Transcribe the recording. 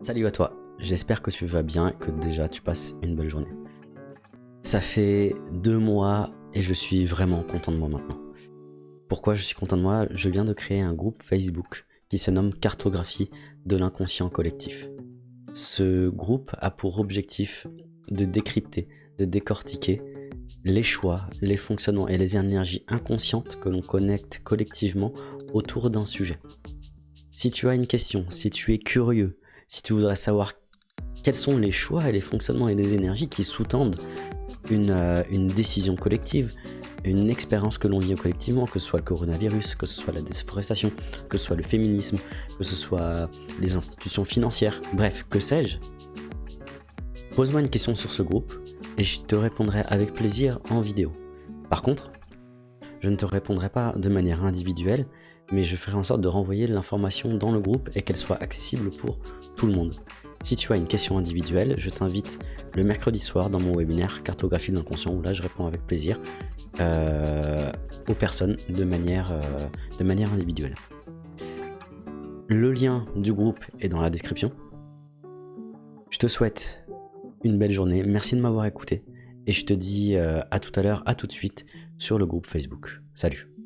Salut à toi, j'espère que tu vas bien et que déjà tu passes une belle journée. Ça fait deux mois et je suis vraiment content de moi maintenant. Pourquoi je suis content de moi? Je viens de créer un groupe Facebook qui se nomme Cartographie de l'inconscient collectif. Ce groupe a pour objectif de décrypter, de décortiquer les choix, les fonctionnements et les énergies inconscientes que l'on connecte collectivement autour d'un sujet. Si tu as une question, si tu es curieux, si tu voudrais savoir quels sont les choix et les fonctionnements et les énergies qui sous-tendent une, euh, une, décision collective, une expérience que l'on vit collectivement, que ce soit le coronavirus, que ce soit la déforestation, que ce soit le féminisme, que ce soit les institutions financières, bref, que sais-je Pose-moi une question sur ce groupe et je te répondrai avec plaisir en vidéo. Par contre, je ne te répondrai pas de manière individuelle, mais je ferai en sorte de renvoyer l'information dans le groupe et qu'elle soit accessible pour tout le monde. Si tu as une question individuelle, je t'invite le mercredi soir dans mon webinaire Cartographie de l'inconscient où là je réponds avec plaisir euh, aux personnes de manière, euh, de manière individuelle. Le lien du groupe est dans la description. Je te souhaite une belle journée, merci de m'avoir écouté et je te dis euh, à tout à l'heure, à tout de suite sur le groupe Facebook. Salut